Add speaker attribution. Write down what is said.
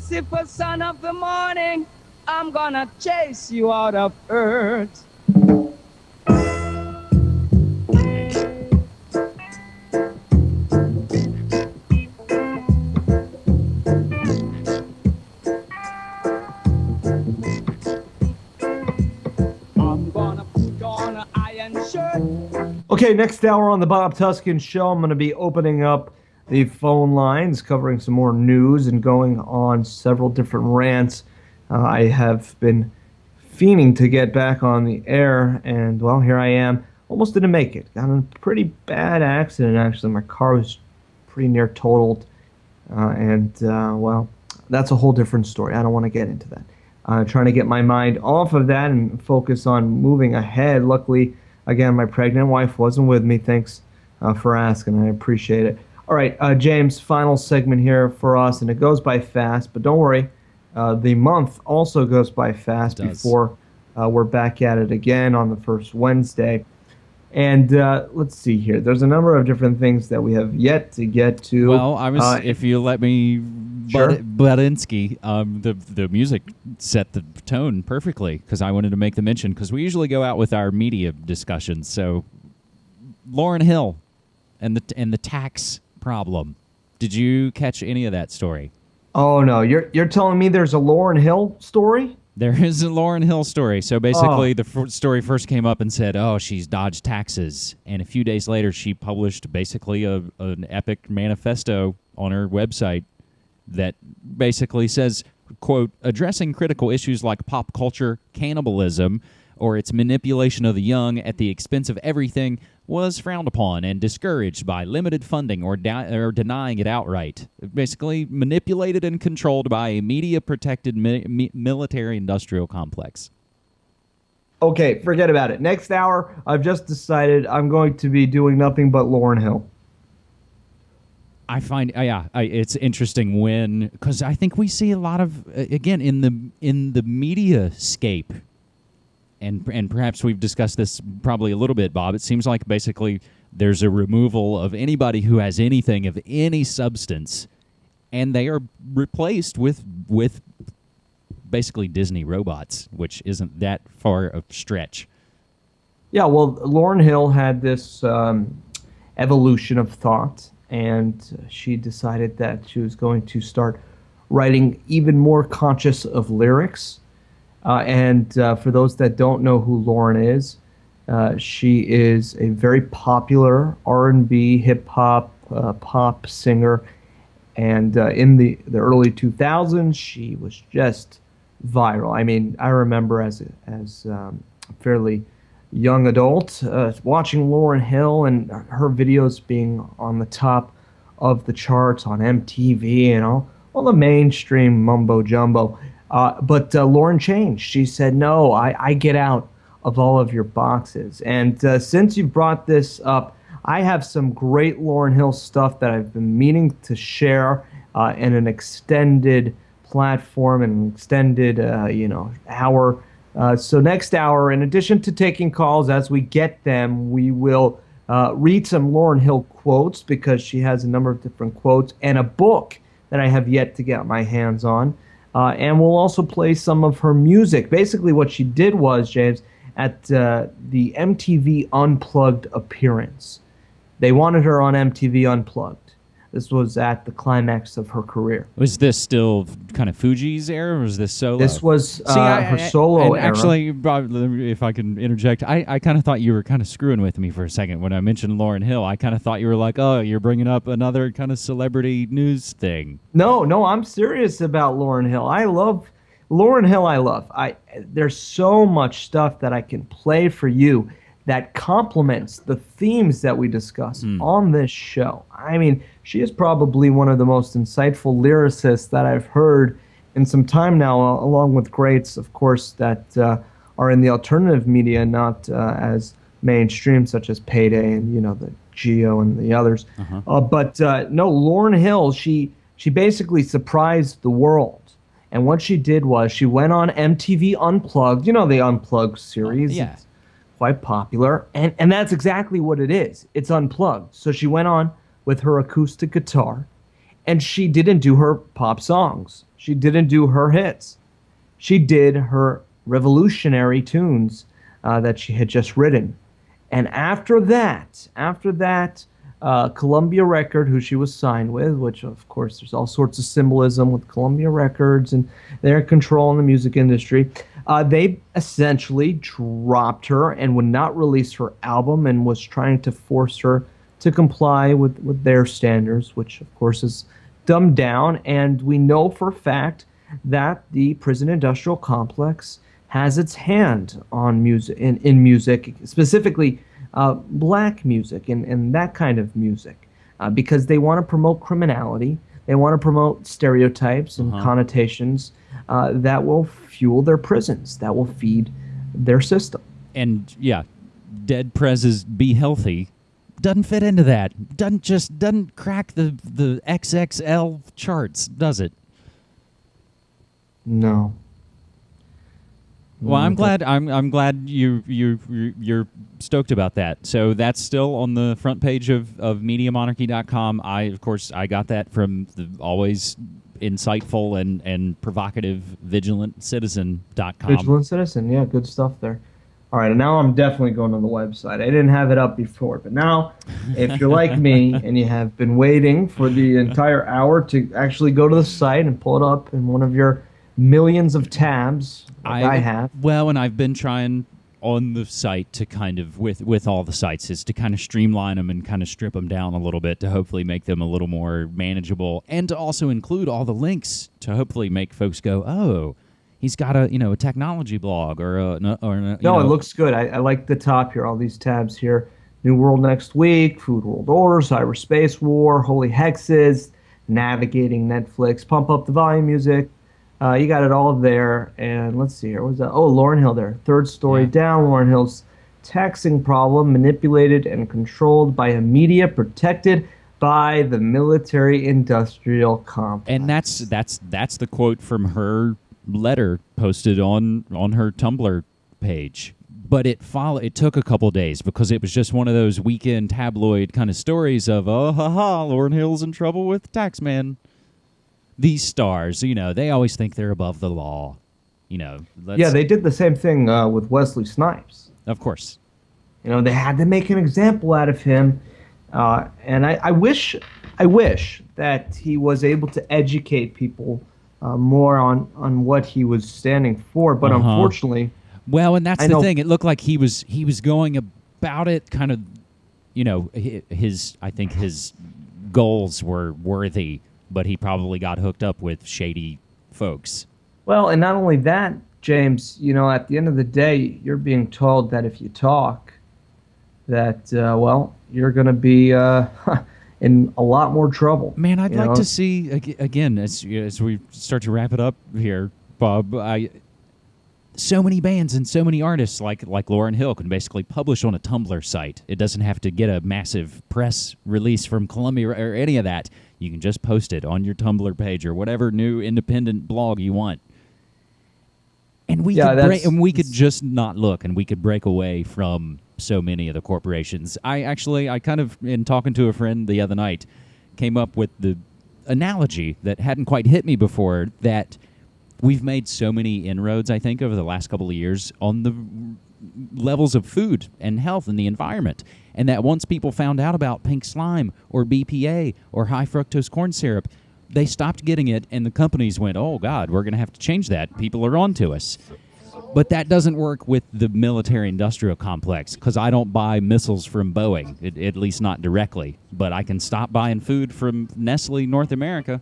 Speaker 1: Lucifer, son of the morning, I'm gonna chase you out of earth.
Speaker 2: Okay, next hour on the Bob Tuskin Show, I'm going to be opening up the phone lines, covering some more news, and going on several different rants. Uh, I have been fiending to get back on the air, and well, here I am. Almost didn't make it. Got in a pretty bad accident, actually. My car was pretty near totaled, uh, and uh, well, that's a whole different story. I don't want to get into that. Uh, trying to get my mind off of that and focus on moving ahead. Luckily, again, my pregnant wife wasn't with me. Thanks uh, for asking. I appreciate it. All right, uh, James, final segment here for us, and it goes by fast, but don't worry. Uh, the month also goes by fast before uh, we're back at it again on the first Wednesday. And uh, let's see here. There's a number of different things that we have yet to get to.
Speaker 3: Well, I was,
Speaker 2: Uh,
Speaker 3: if you let me,
Speaker 2: Sure.
Speaker 3: Bud- um, the the music set the tone perfectly because I wanted to make the mention because we usually go out with our media discussions. So, Lauryn Hill, and the and the tax problem. Did you catch any of that story?
Speaker 2: oh no, you're you're telling me there's a Lauryn Hill story?
Speaker 3: There is a Lauryn Hill story. So basically,
Speaker 2: Oh.
Speaker 3: the f- story first came up and said, "Oh, she's dodged taxes," and a few days later, she published basically a, an epic manifesto on her website that basically says, "quote Addressing critical issues like pop culture, cannibalism, or its manipulation of the young at the expense of everything." Was frowned upon and discouraged by limited funding or, di- or denying it outright. Basically, manipulated and controlled by a media protected mi- mi- military industrial complex.
Speaker 2: Okay, forget about it. Next hour, I've just decided I'm going to be doing nothing but Lauryn Hill.
Speaker 3: I find uh, yeah, I, it's interesting when because I think we see a lot of uh, again in the in the media scape, and and perhaps we've discussed this probably a little bit, Bob. It seems like basically there's a removal of anybody who has anything of any substance, and they are replaced with with basically Disney robots, which isn't that far of stretch.
Speaker 2: Yeah, well, Lauryn Hill had this um, evolution of thought, and she decided that she was going to start writing even more conscious of lyrics. Uh, and uh, for those that don't know who Lauryn is, uh, she is a very popular R&B, hip hop, uh, pop singer, and uh, in the the early 2000s, she was just viral. I mean, I remember as a, as um, a fairly young adult uh, watching Lauryn Hill and her videos being on the top of the charts on MTV and all all the mainstream mumbo jumbo. Uh, but uh, Lauryn changed. She said, "No, I, I get out of all of your boxes." And uh, since you brought this up, I have some great Lauryn Hill stuff that I've been meaning to share uh, in an extended platform and an extended, uh, you know, hour. So next hour, in addition to taking calls as we get them, we will read some Lauryn Hill quotes because she has a number of different quotes and a book that I have yet to get my hands on. Uh, and we'll also play some of her music. Basically, what she did was, James, at uh, the MTV Unplugged appearance, they wanted her on MTV Unplugged. This was at the climax of her career.
Speaker 3: Was this still kind of Fugees era, or was this solo?
Speaker 2: This was uh,
Speaker 3: See, I-
Speaker 2: her solo
Speaker 3: and
Speaker 2: era.
Speaker 3: Actually, Bob, if I can interject, I, I kind of thought you were kind of screwing with me for a second when I mentioned Lauryn Hill. I kind of thought you were like, oh, you're bringing up another kind of celebrity news thing.
Speaker 2: No, no, I'm serious about Lauryn Hill. I love Lauryn Hill. I love. I there's so much stuff that I can play for you that complements the themes that we discuss on this show. I mean, she is probably one of the most insightful lyricists that I've heard in some time now, along with greats, of course, that uh, are in the alternative media, not uh, as mainstream, such as Payday and you know the Geo and the others. Uh, but uh, no, Lauryn Hill, she she basically surprised the world. And what she did was she went on MTV Unplugged, you know the Unplugged series.
Speaker 3: yeah.
Speaker 2: It's quite popular. And and that's exactly what it is. It's unplugged. So she went on with her acoustic guitar and she didn't do her pop songs. She didn't do her hits. She did her revolutionary tunes uh, that she had just written. And after that, after that, uh, Columbia Record, who she was signed with, which of course there's all sorts of symbolism with Columbia Records and their control in the music industry. Uh, they essentially dropped her and would not release her album and was trying to force her to comply with, with their standards, which of course is dumbed down. And we know for a fact that the prison industrial complex has its hand on music in, in music, specifically uh, black music and, and that kind of music, uh, because they want to promote criminality. They want to promote stereotypes and
Speaker 3: Uh-huh.
Speaker 2: connotations uh, that will fuel their prisons, that will feed their system.
Speaker 3: And yeah, Dead Prez's "Be Healthy" doesn't fit into that. Doesn't just doesn't crack the the XXL charts, does it?
Speaker 2: No.
Speaker 3: Well, I'm
Speaker 2: Mm,
Speaker 3: glad. I'm I'm glad you you you- you're stoked about that. So that's still on the front page of of MediaMonarchy.com. I of course I got that from the always insightful and and provocative VigilantCitizen.com.
Speaker 2: Vigilant Citizen, yeah, good stuff there. All right, and now I'm definitely going on the website. I didn't have it up before, but now, if you're like me and you have been waiting for the entire hour to actually go to the site and pull it up in one of your millions of tabs, like I, have,
Speaker 3: Well, and I've been trying on the site to kind of with with all the sites is to kind of streamline them and kind of strip them down a little bit to hopefully make them a little more manageable and to also include all the links to hopefully make folks go, "Oh, he's got a, you know, a technology blog or a or a,
Speaker 2: no,
Speaker 3: know,
Speaker 2: it looks good. I, I like the top here, all these tabs here. New World Next Week, Food World Order, Cyberspace War, Holy Hexes, Navigating Netflix, Pump Up the Volume Music. Uh, you got it all there. And let's see here. What was that? Oh, Lauryn Hill there. Third story
Speaker 3: Yeah.
Speaker 2: down. Lauryn Hill's taxing problem manipulated and controlled by a media protected by the military industrial complex.
Speaker 3: and that's that's that's the quote from her letter posted on on her Tumblr page. But it follow it took a couple days because it was just one of those weekend tabloid kind of stories of oh ha ha Lauryn Hill's in trouble with Taxman. These stars, you know, they always think they're above the law. You know, let's,
Speaker 2: yeah, they did the same thing uh, with Wesley Snipes.
Speaker 3: of course.
Speaker 2: You know, they had to make an example out of him, uh, and I, I wish, I wish that he was able to educate people uh, more on on what he was standing for. But
Speaker 3: Uh-huh.
Speaker 2: unfortunately,
Speaker 3: Well, and that's
Speaker 2: I
Speaker 3: the
Speaker 2: know-
Speaker 3: thing. It looked like he was he was going about it kind of, you know, his I think his goals were worthy, but he probably got hooked up with shady folks.
Speaker 2: well, and not only that, James. You know, at the end of the day, you're being told that if you talk, that uh, well, you're going to be uh, in a lot more trouble.
Speaker 3: Man, I'd like
Speaker 2: know?
Speaker 3: to see again as as we start to wrap it up here, Bob. I so many bands and so many artists like like Lauryn Hill can basically publish on a Tumblr site. It doesn't have to get a massive press release from Columbia or, any of that. You can just post it on your Tumblr page or whatever new independent blog you want. And we
Speaker 2: Yeah,
Speaker 3: could break, and we could just not look, and we could break away from so many of the corporations. I actually, I kind of, in talking to a friend the other night, came up with the analogy that hadn't quite hit me before that we've made so many inroads, I think, over the last couple of years on the levels of food and health and the environment. And that once people found out about pink slime or BPA or high fructose corn syrup, they stopped getting it, and the companies went, "Oh God, we're going to have to change that. People are on to us." But that doesn't work with the military-industrial complex because I don't buy missiles from Boeing, at, at least not directly. But I can stop buying food from Nestle North America.